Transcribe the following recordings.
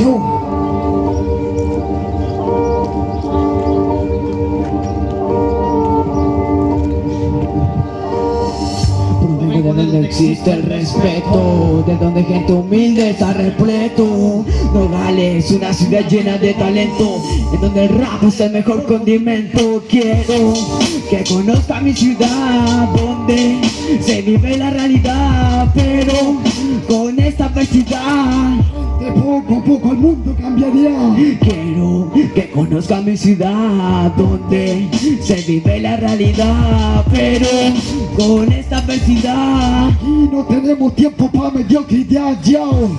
Yo. De donde existe el respeto, de donde gente humilde está repleto. Nogales, una ciudad llena de talento, en donde el rap es el mejor condimento. Quiero que conozca mi ciudad, donde se vive la realidad, De poco a poco el mundo cambiaría. Quiero que conozca mi ciudad donde se vive la realidad, pero con esta adversidad. Y no tenemos tiempo para mediocridad, yo.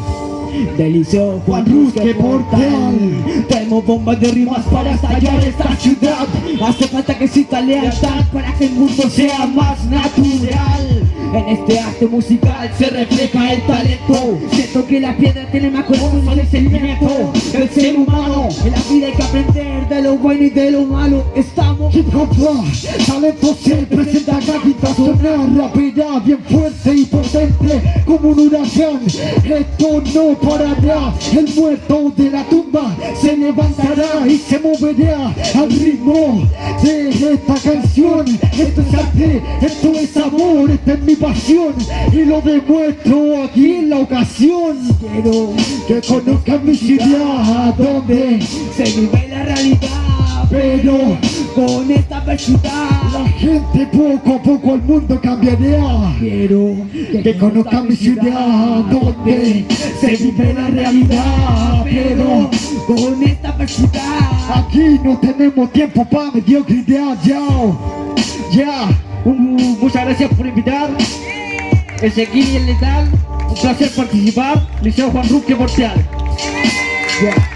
Delicioso Juan Rusque Portal Tenemos bombas de rimas para estallar esta ciudad Hace falta que exista lealtad para que el mundo sea más natural En este arte musical se refleja el talento. Siento que la piedra tiene más corazón que el sentimiento. El ser humano, en la vida hay que aprender de lo bueno y de lo malo Hop, talento se presenta gatita sonar rápida, bien fuerte y potente como un huracán. Esto no parará, el muerto de la tumba se levantará y se moverá al ritmo de esta canción. Esto es arte, esto es amor, esta es mi pasión y lo demuestro aquí en la ocasión. Quiero que conozcan mi ciudad donde se vive la realidad pero con esta adversidad la gente poco a poco el mundo cambiará. Quiero Que conozcan mi ciudad donde se vive la realidad, pero con esta adversidad aquí no tenemos tiempo para mediocridad, ya. Ya, Un- muchas gracias por invitar. Ezequiel Letal, un placer participar. Liceo Juan Rusque Porteal. ya.